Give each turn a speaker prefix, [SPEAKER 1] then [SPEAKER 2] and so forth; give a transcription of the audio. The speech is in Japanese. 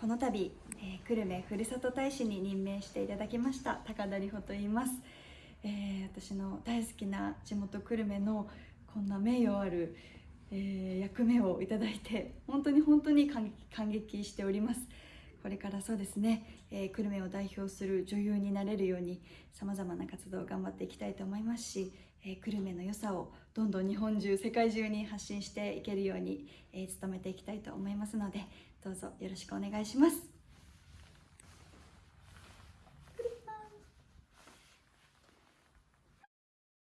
[SPEAKER 1] この度、えー、久留米ふるさと大使に任命していただきました高田里穂と言います、えー、私の大好きな地元久留米のこんな名誉ある、えー、役目をいただいて本当に本当に感激しております。これからそうですね、えー、久留米を代表する女優になれるようにさまざまな活動を頑張っていきたいと思いますし、えー、久留米の良さをどんどん日本中世界中に発信していけるように、えー、努めていきたいと思いますのでどうぞよろしくお願いします。